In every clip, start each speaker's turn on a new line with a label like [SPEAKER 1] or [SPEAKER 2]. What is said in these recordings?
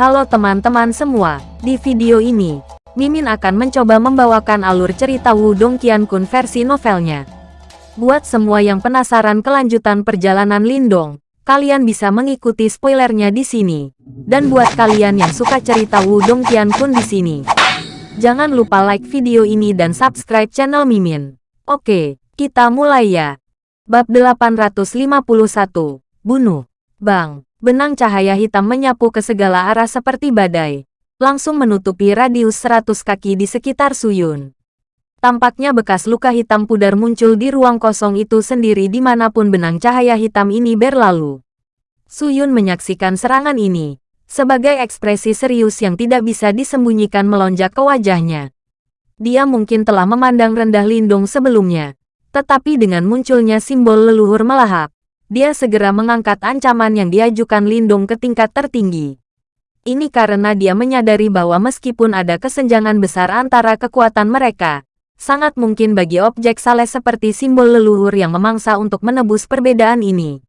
[SPEAKER 1] Halo teman-teman semua, di video ini, Mimin akan mencoba membawakan alur cerita Wudong Qiankun versi novelnya. Buat semua yang penasaran kelanjutan perjalanan Lindong, kalian bisa mengikuti spoilernya di sini. Dan buat kalian yang suka cerita Wudong Qiankun di sini, jangan lupa like video ini dan subscribe channel Mimin. Oke, kita mulai ya. Bab 851, Bunuh. Bang. Benang cahaya hitam menyapu ke segala arah seperti badai, langsung menutupi radius 100 kaki di sekitar Suyun. Tampaknya bekas luka hitam pudar muncul di ruang kosong itu sendiri di mana pun benang cahaya hitam ini berlalu. Suyun menyaksikan serangan ini, sebagai ekspresi serius yang tidak bisa disembunyikan melonjak ke wajahnya. Dia mungkin telah memandang rendah Lindung sebelumnya, tetapi dengan munculnya simbol leluhur melahap, dia segera mengangkat ancaman yang diajukan Lindung ke tingkat tertinggi. Ini karena dia menyadari bahwa meskipun ada kesenjangan besar antara kekuatan mereka, sangat mungkin bagi objek saleh seperti simbol leluhur yang memangsa untuk menebus perbedaan ini.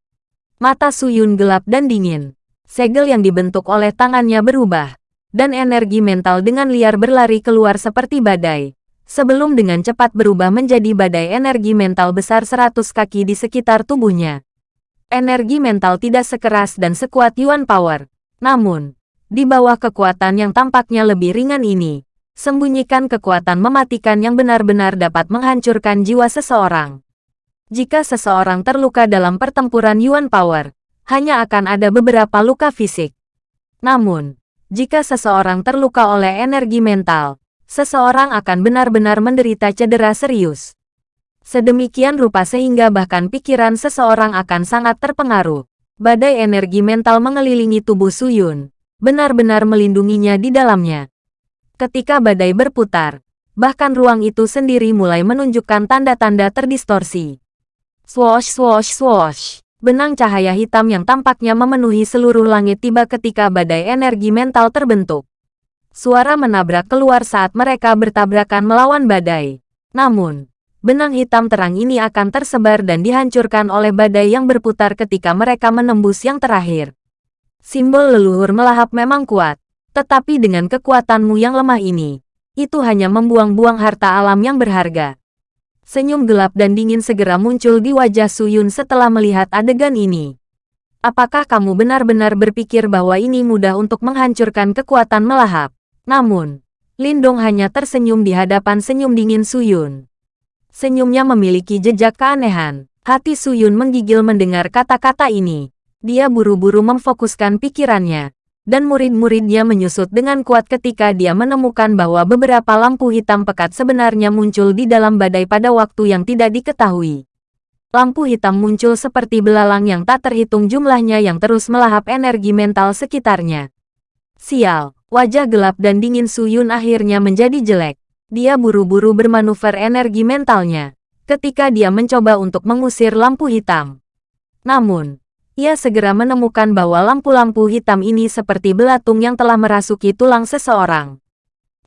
[SPEAKER 1] Mata Suyun gelap dan dingin. Segel yang dibentuk oleh tangannya berubah, dan energi mental dengan liar berlari keluar seperti badai, sebelum dengan cepat berubah menjadi badai energi mental besar 100 kaki di sekitar tubuhnya. Energi mental tidak sekeras dan sekuat Yuan Power. Namun, di bawah kekuatan yang tampaknya lebih ringan ini, sembunyikan kekuatan mematikan yang benar-benar dapat menghancurkan jiwa seseorang. Jika seseorang terluka dalam pertempuran Yuan Power, hanya akan ada beberapa luka fisik. Namun, jika seseorang terluka oleh energi mental, seseorang akan benar-benar menderita cedera serius. Sedemikian rupa sehingga bahkan pikiran seseorang akan sangat terpengaruh. Badai energi mental mengelilingi tubuh Suyun, benar-benar melindunginya di dalamnya. Ketika badai berputar, bahkan ruang itu sendiri mulai menunjukkan tanda-tanda terdistorsi. Swosh swosh swosh. Benang cahaya hitam yang tampaknya memenuhi seluruh langit tiba ketika badai energi mental terbentuk. Suara menabrak keluar saat mereka bertabrakan melawan badai. Namun, benang hitam terang ini akan tersebar dan dihancurkan oleh badai yang berputar ketika mereka menembus yang terakhir. Simbol leluhur melahap memang kuat, tetapi dengan kekuatanmu yang lemah ini, itu hanya membuang-buang harta alam yang berharga. Senyum gelap dan dingin segera muncul di wajah Suyun setelah melihat adegan ini. Apakah kamu benar-benar berpikir bahwa ini mudah untuk menghancurkan kekuatan melahap? Namun, Lindong hanya tersenyum di hadapan senyum dingin Suyun. Senyumnya memiliki jejak keanehan. Hati Suyun menggigil mendengar kata-kata ini. Dia buru-buru memfokuskan pikirannya. Dan murid-muridnya menyusut dengan kuat ketika dia menemukan bahwa beberapa lampu hitam pekat sebenarnya muncul di dalam badai pada waktu yang tidak diketahui. Lampu hitam muncul seperti belalang yang tak terhitung jumlahnya yang terus melahap energi mental sekitarnya. Sial, wajah gelap dan dingin Suyun akhirnya menjadi jelek. Dia buru-buru bermanuver energi mentalnya ketika dia mencoba untuk mengusir lampu hitam. Namun, ia segera menemukan bahwa lampu-lampu hitam ini seperti belatung yang telah merasuki tulang seseorang.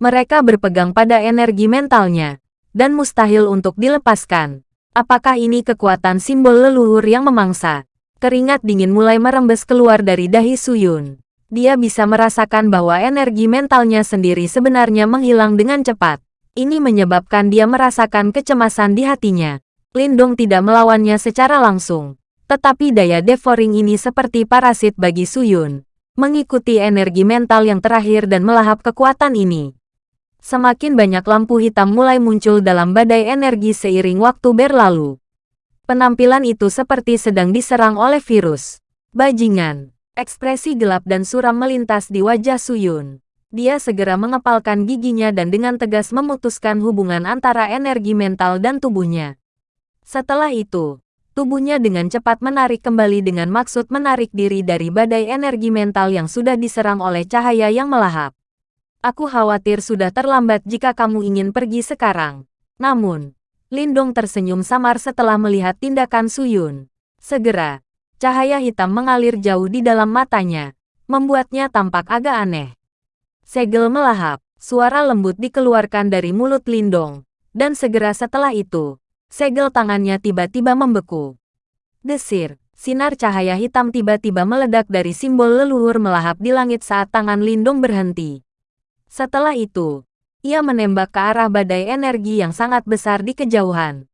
[SPEAKER 1] Mereka berpegang pada energi mentalnya, dan mustahil untuk dilepaskan. Apakah ini kekuatan simbol leluhur yang memangsa? Keringat dingin mulai merembes keluar dari dahi Suyun. Dia bisa merasakan bahwa energi mentalnya sendiri sebenarnya menghilang dengan cepat. Ini menyebabkan dia merasakan kecemasan di hatinya. Lindong tidak melawannya secara langsung. Tetapi daya devouring ini seperti parasit bagi Suyun. Mengikuti energi mental yang terakhir dan melahap kekuatan ini. Semakin banyak lampu hitam mulai muncul dalam badai energi seiring waktu berlalu. Penampilan itu seperti sedang diserang oleh virus. Bajingan. Ekspresi gelap dan suram melintas di wajah Suyun. Dia segera mengepalkan giginya dan dengan tegas memutuskan hubungan antara energi mental dan tubuhnya. Setelah itu, tubuhnya dengan cepat menarik kembali dengan maksud menarik diri dari badai energi mental yang sudah diserang oleh cahaya yang melahap. Aku khawatir sudah terlambat jika kamu ingin pergi sekarang. Namun, Lindong tersenyum samar setelah melihat tindakan Suyun. Segera, cahaya hitam mengalir jauh di dalam matanya, membuatnya tampak agak aneh. Segel melahap, suara lembut dikeluarkan dari mulut Lindong, dan segera setelah itu, segel tangannya tiba-tiba membeku. Desir, Sinar cahaya hitam tiba-tiba meledak dari simbol leluhur melahap di langit saat tangan Lindong berhenti. Setelah itu, ia menembak ke arah badai energi yang sangat besar di kejauhan.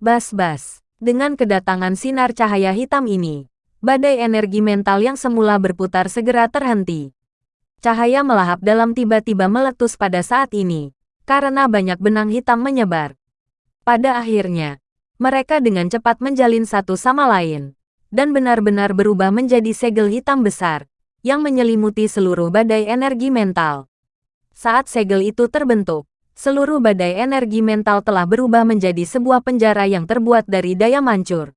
[SPEAKER 1] Bas-bas, dengan kedatangan sinar cahaya hitam ini, badai energi mental yang semula berputar segera terhenti. Cahaya melahap dalam tiba-tiba meletus pada saat ini, karena banyak benang hitam menyebar. Pada akhirnya, mereka dengan cepat menjalin satu sama lain, dan benar-benar berubah menjadi segel hitam besar, yang menyelimuti seluruh badai energi mental. Saat segel itu terbentuk, seluruh badai energi mental telah berubah menjadi sebuah penjara yang terbuat dari daya mancur.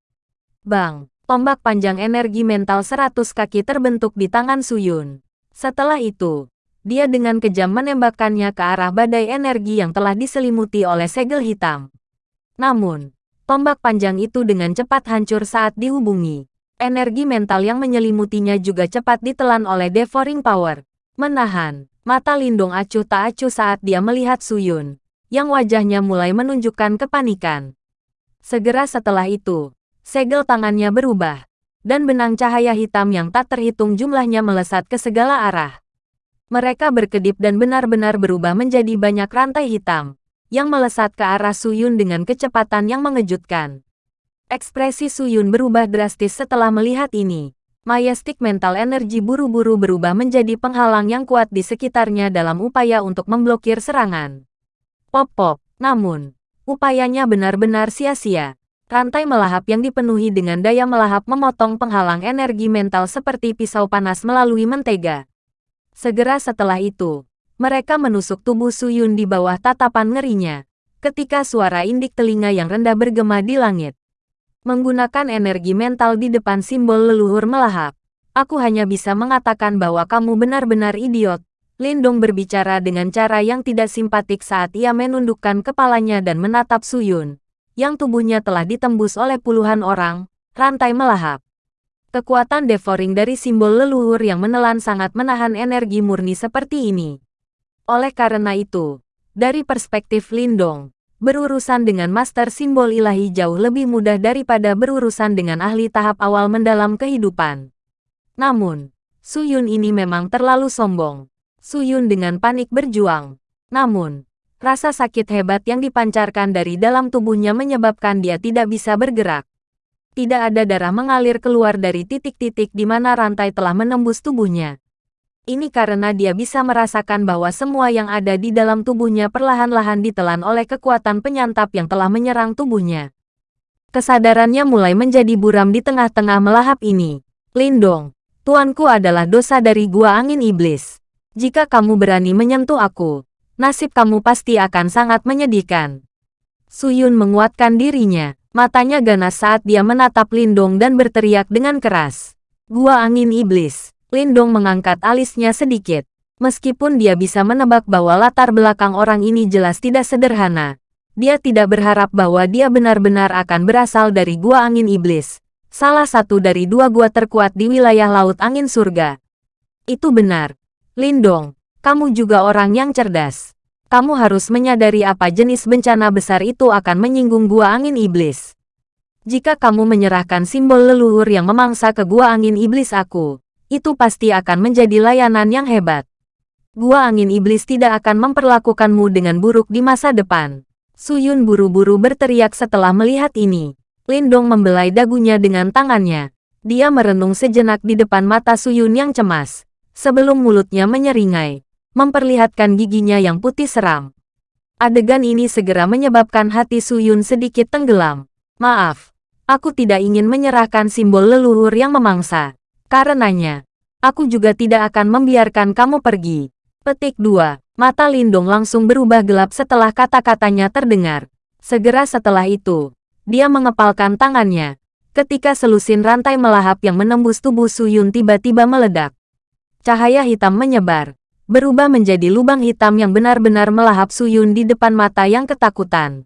[SPEAKER 1] Bang, tombak panjang energi mental seratus kaki terbentuk di tangan Suyun. Setelah itu, dia dengan kejam menembakkannya ke arah badai energi yang telah diselimuti oleh segel hitam. Namun, tombak panjang itu dengan cepat hancur saat dihubungi. Energi mental yang menyelimutinya juga cepat ditelan oleh Devouring Power. Menahan, mata Lindung acuh tak acuh saat dia melihat Suyun, yang wajahnya mulai menunjukkan kepanikan. Segera setelah itu, segel tangannya berubah, dan benang cahaya hitam yang tak terhitung jumlahnya melesat ke segala arah. Mereka berkedip dan benar-benar berubah menjadi banyak rantai hitam, yang melesat ke arah Suyun dengan kecepatan yang mengejutkan. Ekspresi Suyun berubah drastis setelah melihat ini. Majestic mental energi buru-buru berubah menjadi penghalang yang kuat di sekitarnya dalam upaya untuk memblokir serangan. Pop-pop, namun, upayanya benar-benar sia-sia. Rantai melahap yang dipenuhi dengan daya melahap memotong penghalang energi mental seperti pisau panas melalui mentega. Segera setelah itu, mereka menusuk tubuh Suyun di bawah tatapan ngerinya, ketika suara indik telinga yang rendah bergema di langit. Menggunakan energi mental di depan simbol leluhur melahap, aku hanya bisa mengatakan bahwa kamu benar-benar idiot. Lindong berbicara dengan cara yang tidak simpatik saat ia menundukkan kepalanya dan menatap Suyun yang tubuhnya telah ditembus oleh puluhan orang, rantai melahap. Kekuatan devouring dari simbol leluhur yang menelan sangat menahan energi murni seperti ini. Oleh karena itu, dari perspektif Lindong, berurusan dengan master simbol ilahi jauh lebih mudah daripada berurusan dengan ahli tahap awal mendalam kehidupan. Namun, Suyun ini memang terlalu sombong. Suyun dengan panik berjuang. Namun, Rasa sakit hebat yang dipancarkan dari dalam tubuhnya menyebabkan dia tidak bisa bergerak. Tidak ada darah mengalir keluar dari titik-titik di mana rantai telah menembus tubuhnya. Ini karena dia bisa merasakan bahwa semua yang ada di dalam tubuhnya perlahan-lahan ditelan oleh kekuatan penyantap yang telah menyerang tubuhnya. Kesadarannya mulai menjadi buram di tengah-tengah melahap ini. Lindong, tuanku adalah dosa dari gua angin iblis. Jika kamu berani menyentuh aku, nasib kamu pasti akan sangat menyedihkan. Suyun menguatkan dirinya, matanya ganas saat dia menatap Lindong dan berteriak dengan keras. Gua angin iblis. Lindong mengangkat alisnya sedikit. Meskipun dia bisa menebak bahwa latar belakang orang ini jelas tidak sederhana, dia tidak berharap bahwa dia benar-benar akan berasal dari Gua Angin Iblis, salah satu dari dua gua terkuat di wilayah Laut Angin Surga. Itu benar. Lindong, kamu juga orang yang cerdas. Kamu harus menyadari apa jenis bencana besar itu akan menyinggung gua angin iblis. Jika kamu menyerahkan simbol leluhur yang memangsa ke gua angin iblis aku, itu pasti akan menjadi layanan yang hebat. Gua angin iblis tidak akan memperlakukanmu dengan buruk di masa depan. Suyun buru-buru berteriak setelah melihat ini. Lindong membelai dagunya dengan tangannya. Dia merenung sejenak di depan mata Suyun yang cemas. Sebelum mulutnya menyeringai memperlihatkan giginya yang putih seram. Adegan ini segera menyebabkan hati Suyun sedikit tenggelam. Maaf, aku tidak ingin menyerahkan simbol leluhur yang memangsa. Karenanya, aku juga tidak akan membiarkan kamu pergi. Petik 2. Mata Lindong langsung berubah gelap setelah kata-katanya terdengar. Segera setelah itu, dia mengepalkan tangannya. Ketika selusin rantai melahap yang menembus tubuh Suyun tiba-tiba meledak. Cahaya hitam menyebar, berubah menjadi lubang hitam yang benar-benar melahap Suyun di depan mata yang ketakutan.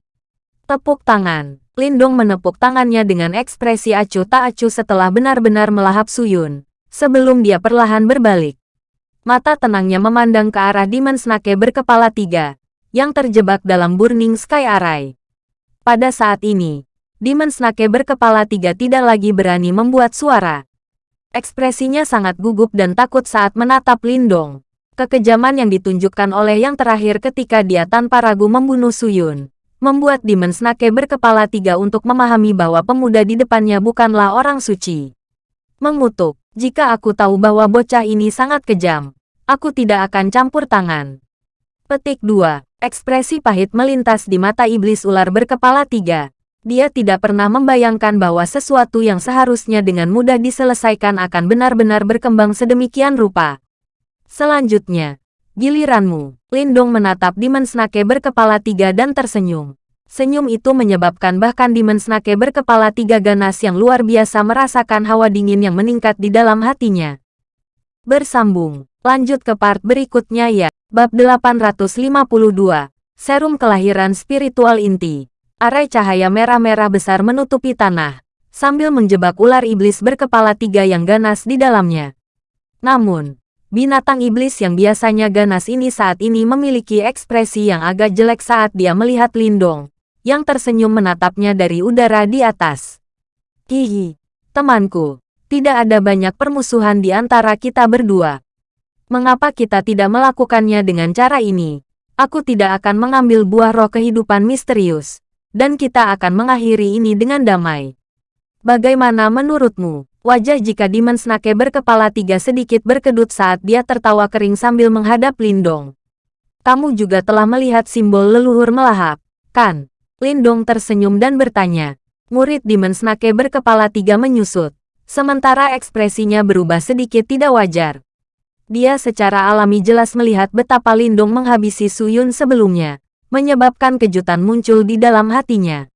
[SPEAKER 1] Tepuk tangan. Lindong menepuk tangannya dengan ekspresi acuh tak acuh setelah benar-benar melahap Suyun, sebelum dia perlahan berbalik. Mata tenangnya memandang ke arah Demon Snake berkepala tiga, yang terjebak dalam Burning Sky Array. Pada saat ini, Demon Snake berkepala tiga tidak lagi berani membuat suara. Ekspresinya sangat gugup dan takut saat menatap Lindong. Kekejaman yang ditunjukkan oleh yang terakhir ketika dia tanpa ragu membunuh Suyun, membuat Demon Snake berkepala tiga untuk memahami bahwa pemuda di depannya bukanlah orang suci. Mengutuk, jika aku tahu bahwa bocah ini sangat kejam, aku tidak akan campur tangan. Petik 2. Ekspresi pahit melintas di mata iblis ular berkepala tiga. Dia tidak pernah membayangkan bahwa sesuatu yang seharusnya dengan mudah diselesaikan akan benar-benar berkembang sedemikian rupa. Selanjutnya, giliranmu. Lindong menatap Demon Snake berkepala tiga dan tersenyum. Senyum itu menyebabkan bahkan Demon Snake berkepala tiga ganas yang luar biasa merasakan hawa dingin yang meningkat di dalam hatinya. Bersambung, lanjut ke part berikutnya ya. Bab 852, Serum Kelahiran Spiritual Inti Arai cahaya merah-merah besar menutupi tanah, sambil menjebak ular iblis berkepala tiga yang ganas di dalamnya. Namun, binatang iblis yang biasanya ganas ini saat ini memiliki ekspresi yang agak jelek saat dia melihat Lindong, yang tersenyum menatapnya dari udara di atas. Hihi, temanku, tidak ada banyak permusuhan di antara kita berdua. Mengapa kita tidak melakukannya dengan cara ini? Aku tidak akan mengambil buah roh kehidupan misterius dan kita akan mengakhiri ini dengan damai. Bagaimana menurutmu? Wajah jika Demon Snake berkepala tiga sedikit berkedut saat dia tertawa kering sambil menghadap Lindong. Kamu juga telah melihat simbol leluhur melahap, kan? Lindong tersenyum dan bertanya. Murid Demon Snake berkepala tiga menyusut, sementara ekspresinya berubah sedikit tidak wajar. Dia secara alami jelas melihat betapa Lindong menghabisi Suyun sebelumnya, menyebabkan kejutan muncul di dalam hatinya.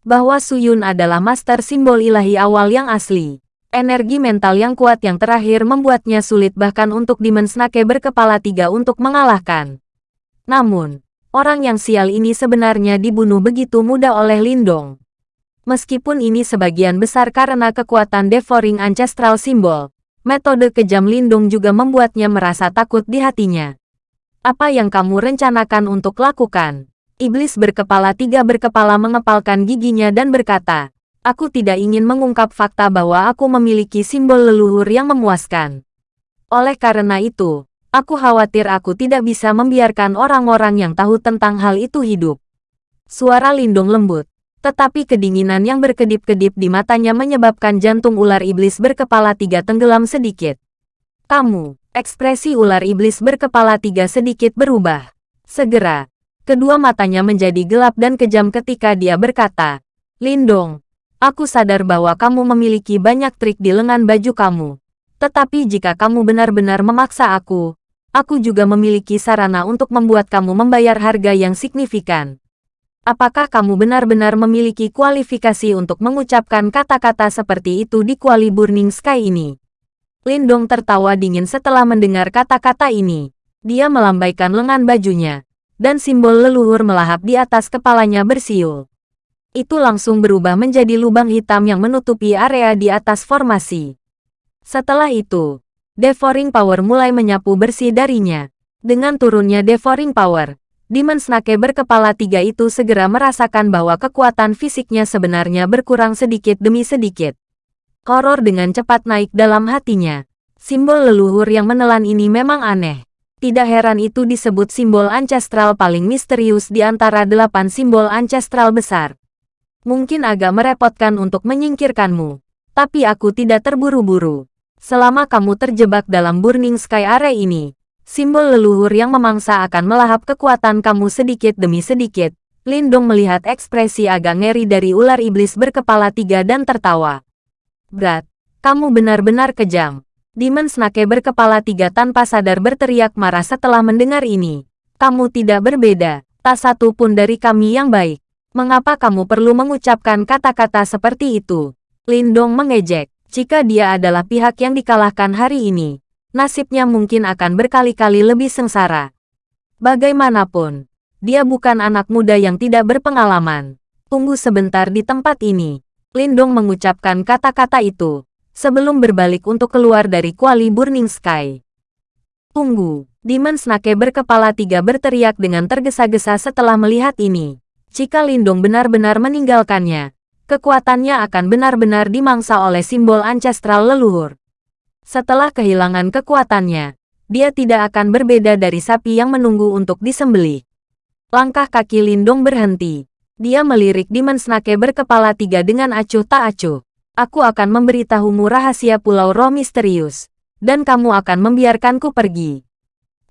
[SPEAKER 1] Bahwa Suyun adalah master simbol ilahi awal yang asli. Energi mental yang kuat yang terakhir membuatnya sulit bahkan untuk Demon Snake berkepala tiga untuk mengalahkan. Namun, orang yang sial ini sebenarnya dibunuh begitu mudah oleh Lindong. Meskipun ini sebagian besar karena kekuatan Devouring Ancestral Symbol, metode kejam Lindung juga membuatnya merasa takut di hatinya. Apa yang kamu rencanakan untuk lakukan? Iblis berkepala tiga berkepala mengepalkan giginya dan berkata, Aku tidak ingin mengungkap fakta bahwa aku memiliki simbol leluhur yang memuaskan. Oleh karena itu, aku khawatir aku tidak bisa membiarkan orang-orang yang tahu tentang hal itu hidup. Suara lindung lembut, tetapi kedinginan yang berkedip-kedip di matanya menyebabkan jantung ular iblis berkepala tiga tenggelam sedikit. Kamu, Ekspresi ular iblis berkepala tiga sedikit berubah. Segera, kedua matanya menjadi gelap dan kejam ketika dia berkata, Lindong, aku sadar bahwa kamu memiliki banyak trik di lengan baju kamu. Tetapi jika kamu benar-benar memaksa aku, aku juga memiliki sarana untuk membuat kamu membayar harga yang signifikan. Apakah kamu benar-benar memiliki kualifikasi untuk mengucapkan kata-kata seperti itu di Kuali Burning Sky ini? Lindong tertawa dingin setelah mendengar kata-kata ini. Dia melambaikan lengan bajunya, dan simbol leluhur melahap di atas kepalanya bersiul. Itu langsung berubah menjadi lubang hitam yang menutupi area di atas formasi. Setelah itu, Devouring Power mulai menyapu bersih darinya. Dengan turunnya Devouring Power, Demon Snake berkepala tiga itu segera merasakan bahwa kekuatan fisiknya sebenarnya berkurang sedikit demi sedikit. Horor dengan cepat naik dalam hatinya. Simbol leluhur yang menelan ini memang aneh. Tidak heran itu disebut simbol ancestral paling misterius di antara delapan simbol ancestral besar. Mungkin agak merepotkan untuk menyingkirkanmu. Tapi aku tidak terburu-buru. Selama kamu terjebak dalam Burning Sky Array ini, simbol leluhur yang memangsa akan melahap kekuatan kamu sedikit demi sedikit. Lindung melihat ekspresi agak ngeri dari ular iblis berkepala tiga dan tertawa. Brat, kamu benar-benar kejam. Demon Snake berkepala tiga tanpa sadar berteriak marah setelah mendengar ini. Kamu tidak berbeda, tak satu pun dari kami yang baik. Mengapa kamu perlu mengucapkan kata-kata seperti itu? Lindong mengejek. Jika dia adalah pihak yang dikalahkan hari ini, nasibnya mungkin akan berkali-kali lebih sengsara. Bagaimanapun, dia bukan anak muda yang tidak berpengalaman. Tunggu sebentar di tempat ini. Lindong mengucapkan kata-kata itu, sebelum berbalik untuk keluar dari kuali Burning Sky. Tunggu, Demon Snake berkepala tiga berteriak dengan tergesa-gesa setelah melihat ini. Jika Lindong benar-benar meninggalkannya, kekuatannya akan benar-benar dimangsa oleh simbol ancestral leluhur. Setelah kehilangan kekuatannya, dia tidak akan berbeda dari sapi yang menunggu untuk disembelih. Langkah kaki Lindong berhenti. Dia melirik Demon Snake berkepala tiga dengan acuh tak acuh. Aku akan memberitahumu rahasia Pulau Roh Misterius. Dan kamu akan membiarkanku pergi.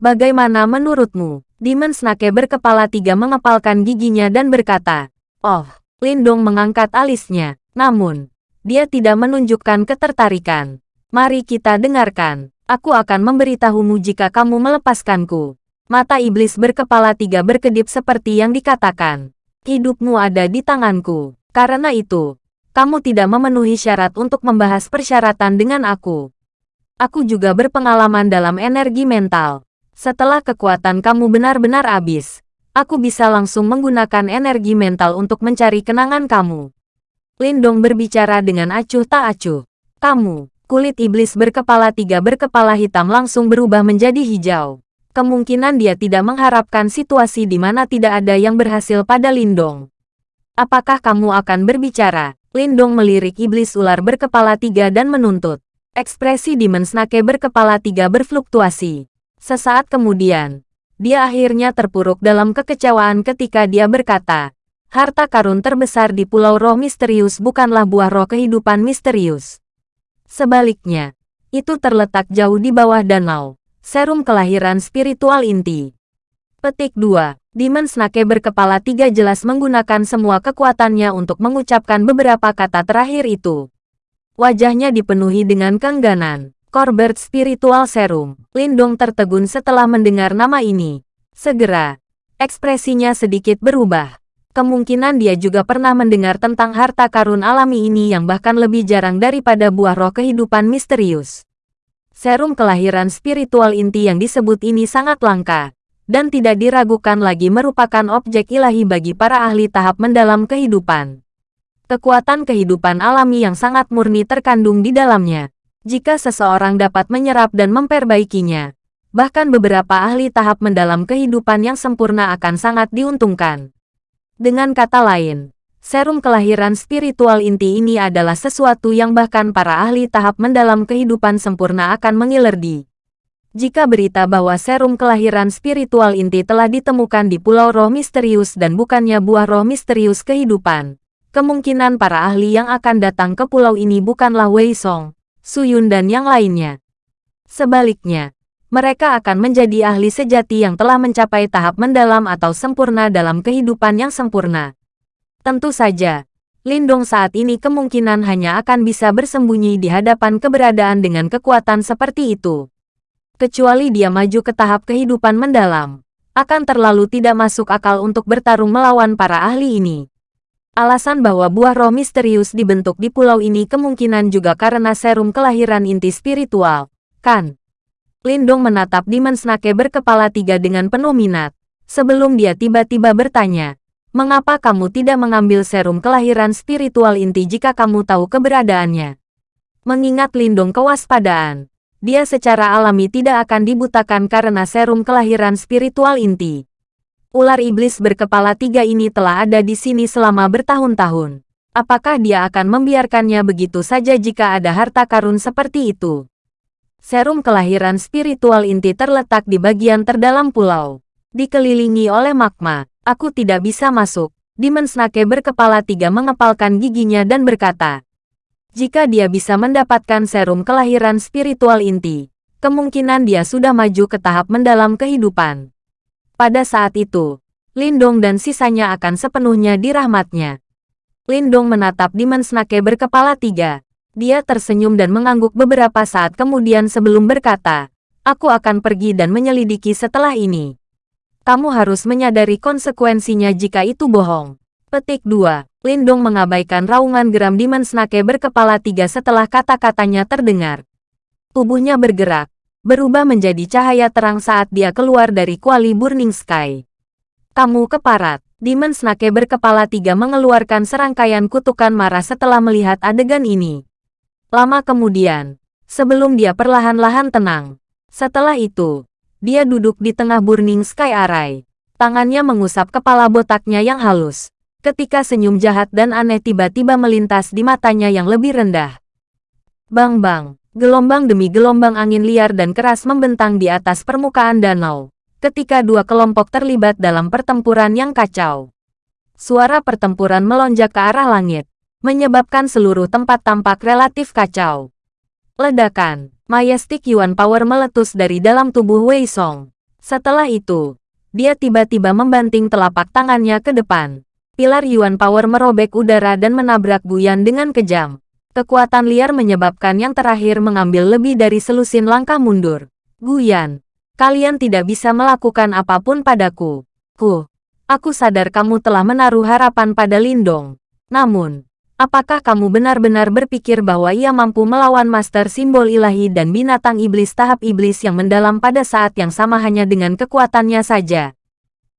[SPEAKER 1] Bagaimana menurutmu? Demon Snake berkepala tiga mengepalkan giginya dan berkata, Oh, Lindong mengangkat alisnya. Namun, dia tidak menunjukkan ketertarikan. Mari kita dengarkan. Aku akan memberitahumu jika kamu melepaskanku. Mata iblis berkepala tiga berkedip seperti yang dikatakan. Hidupmu ada di tanganku. Karena itu, kamu tidak memenuhi syarat untuk membahas persyaratan dengan aku. Aku juga berpengalaman dalam energi mental. Setelah kekuatan kamu benar-benar habis, aku bisa langsung menggunakan energi mental untuk mencari kenangan kamu. Lindong berbicara dengan acuh tak acuh. Kamu, kulit iblis berkepala tiga berkepala hitam langsung berubah menjadi hijau. Kemungkinan dia tidak mengharapkan situasi di mana tidak ada yang berhasil pada Lindong. Apakah kamu akan berbicara? Lindong melirik iblis ular berkepala tiga dan menuntut. Ekspresi Demon Snake berkepala tiga berfluktuasi. Sesaat kemudian, dia akhirnya terpuruk dalam kekecewaan ketika dia berkata, harta karun terbesar di Pulau Roh Misterius bukanlah buah roh kehidupan misterius. Sebaliknya, itu terletak jauh di bawah danau, serum kelahiran spiritual inti. Petik 2. Demon Snake berkepala tiga jelas menggunakan semua kekuatannya untuk mengucapkan beberapa kata terakhir itu. Wajahnya dipenuhi dengan keengganan. Corbett Spiritual Serum. Lindong tertegun setelah mendengar nama ini. Segera, ekspresinya sedikit berubah. Kemungkinan dia juga pernah mendengar tentang harta karun alami ini yang bahkan lebih jarang daripada buah roh kehidupan misterius. Serum kelahiran spiritual inti yang disebut ini sangat langka, dan tidak diragukan lagi merupakan objek ilahi bagi para ahli tahap mendalam kehidupan. Kekuatan kehidupan alami yang sangat murni terkandung di dalamnya. Jika seseorang dapat menyerap dan memperbaikinya, bahkan beberapa ahli tahap mendalam kehidupan yang sempurna akan sangat diuntungkan. Dengan kata lain, serum kelahiran spiritual inti ini adalah sesuatu yang bahkan para ahli tahap mendalam kehidupan sempurna akan mengilerdi. Jika berita bahwa serum kelahiran spiritual inti telah ditemukan di Pulau Roh Misterius dan bukannya buah roh misterius kehidupan, kemungkinan para ahli yang akan datang ke pulau ini bukanlah Wei Song, Suyun dan yang lainnya. Sebaliknya, mereka akan menjadi ahli sejati yang telah mencapai tahap mendalam atau sempurna dalam kehidupan yang sempurna. Tentu saja, Lindong saat ini kemungkinan hanya akan bisa bersembunyi di hadapan keberadaan dengan kekuatan seperti itu kecuali dia maju ke tahap kehidupan mendalam, akan terlalu tidak masuk akal untuk bertarung melawan para ahli ini. Alasan bahwa buah roh misterius dibentuk di pulau ini kemungkinan juga karena serum kelahiran inti spiritual, kan? Lindong menatap Demon Snake berkepala tiga dengan penuh minat, sebelum dia tiba-tiba bertanya, mengapa kamu tidak mengambil serum kelahiran spiritual inti jika kamu tahu keberadaannya? Mengingat Lindong kewaspadaan, dia secara alami tidak akan dibutakan karena serum kelahiran spiritual inti. Ular iblis berkepala tiga ini telah ada di sini selama bertahun-tahun. Apakah dia akan membiarkannya begitu saja jika ada harta karun seperti itu? Serum kelahiran spiritual inti terletak di bagian terdalam pulau. Dikelilingi oleh magma, aku tidak bisa masuk. Demon Snake berkepala tiga mengepalkan giginya dan berkata, jika dia bisa mendapatkan serum kelahiran spiritual inti, kemungkinan dia sudah maju ke tahap mendalam kehidupan. Pada saat itu, Lindong dan sisanya akan sepenuhnya di rahmatnya. Lindong menatap Demon Snake berkepala tiga. Dia tersenyum dan mengangguk beberapa saat kemudian sebelum berkata, Aku akan pergi dan menyelidiki setelah ini. Kamu harus menyadari konsekuensinya jika itu bohong. Petik 2. Lindong mengabaikan raungan geram Demon Snake berkepala tiga setelah kata-katanya terdengar. Tubuhnya bergerak, berubah menjadi cahaya terang saat dia keluar dari kuali Burning Sky. Kamu keparat. Demon Snake berkepala tiga mengeluarkan serangkaian kutukan marah setelah melihat adegan ini. Lama kemudian, sebelum dia perlahan-lahan tenang. Setelah itu, dia duduk di tengah Burning Sky Array. Tangannya mengusap kepala botaknya yang halus. ketika senyum jahat dan aneh tiba-tiba melintas di matanya yang lebih rendah. Bang-bang, gelombang demi gelombang angin liar dan keras membentang di atas permukaan danau, ketika dua kelompok terlibat dalam pertempuran yang kacau. Suara pertempuran melonjak ke arah langit, menyebabkan seluruh tempat tampak relatif kacau. Ledakan, Majestic Yuan Power meletus dari dalam tubuh Wei Song. Setelah itu, dia tiba-tiba membanting telapak tangannya ke depan. Pilar Yuan Power merobek udara dan menabrak Guyan dengan kejam. Kekuatan liar menyebabkan yang terakhir mengambil lebih dari selusin langkah mundur. Guyan, kalian tidak bisa melakukan apa pun padaku. Ku, aku sadar kamu telah menaruh harapan pada Lindong. Namun, Apakah kamu benar-benar berpikir bahwa ia mampu melawan master simbol ilahi dan binatang iblis tahap iblis yang mendalam pada saat yang sama hanya dengan kekuatannya saja?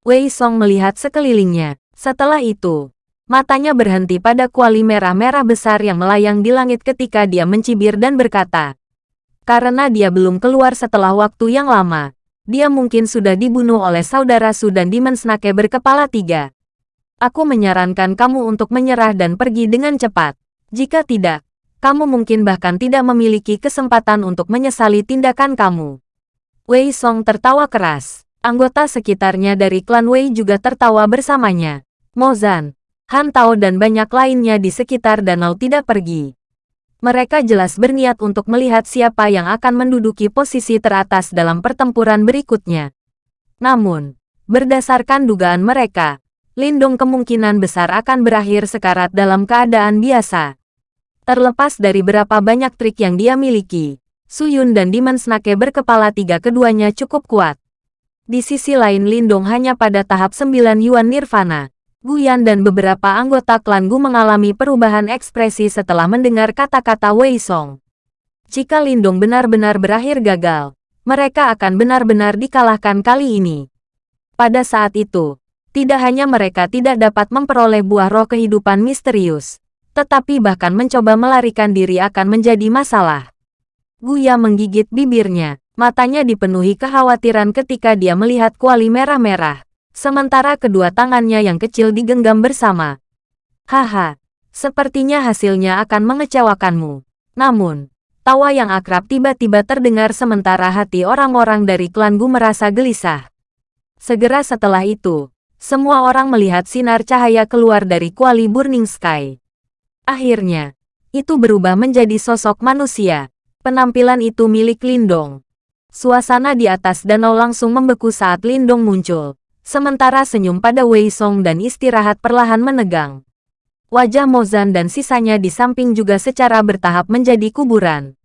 [SPEAKER 1] Wei Song melihat sekelilingnya. Setelah itu, matanya berhenti pada kuali merah-merah besar yang melayang di langit ketika dia mencibir dan berkata, karena dia belum keluar setelah waktu yang lama, dia mungkin sudah dibunuh oleh saudara Su dan Demon Snake berkepala tiga. Aku menyarankan kamu untuk menyerah dan pergi dengan cepat. Jika tidak, kamu mungkin bahkan tidak memiliki kesempatan untuk menyesali tindakan kamu. Wei Song tertawa keras. Anggota sekitarnya dari klan Wei juga tertawa bersamanya. Mozan, Han Tao dan banyak lainnya di sekitar danau tidak pergi. Mereka jelas berniat untuk melihat siapa yang akan menduduki posisi teratas dalam pertempuran berikutnya. Namun, berdasarkan dugaan mereka, Lindung kemungkinan besar akan berakhir sekarat dalam keadaan biasa. Terlepas dari berapa banyak trik yang dia miliki, Suyun dan Demon Snake berkepala tiga keduanya cukup kuat. Di sisi lain Lindong hanya pada tahap 9 Yuan Nirvana. Guyan dan beberapa anggota klan Gu mengalami perubahan ekspresi setelah mendengar kata-kata Wei Song. Jika Lindong benar-benar berakhir gagal, mereka akan benar-benar dikalahkan kali ini. Pada saat itu, tidak hanya mereka tidak dapat memperoleh buah roh kehidupan misterius, tetapi bahkan mencoba melarikan diri akan menjadi masalah. Guya menggigit bibirnya, matanya dipenuhi kekhawatiran ketika dia melihat kuali merah-merah, sementara kedua tangannya yang kecil digenggam bersama. Haha, sepertinya hasilnya akan mengecewakanmu. Namun, tawa yang akrab tiba-tiba terdengar sementara hati orang-orang dari klan Gu merasa gelisah. Segera setelah itu, semua orang melihat sinar cahaya keluar dari kuali Burning Sky. Akhirnya, itu berubah menjadi sosok manusia. Penampilan itu milik Lindong. Suasana di atas danau langsung membeku saat Lindong muncul. Sementara senyum pada Wei Song dan istirahat perlahan menegang. Wajah Mozan dan sisanya di samping juga secara bertahap menjadi kuburan.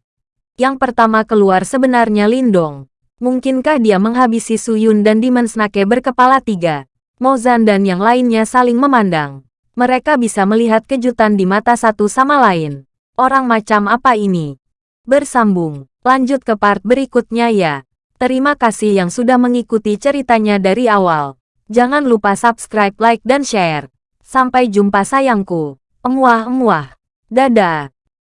[SPEAKER 1] Yang pertama keluar sebenarnya Lindong. Mungkinkah dia menghabisi Suyun dan Demon Snake berkepala tiga? Mozan dan yang lainnya saling memandang. Mereka bisa melihat kejutan di mata satu sama lain. Orang macam apa ini? Bersambung. Lanjut ke part berikutnya ya. Terima kasih yang sudah mengikuti ceritanya dari awal. Jangan lupa subscribe, like, dan share. Sampai jumpa sayangku. Emuah-emuah. Dadah.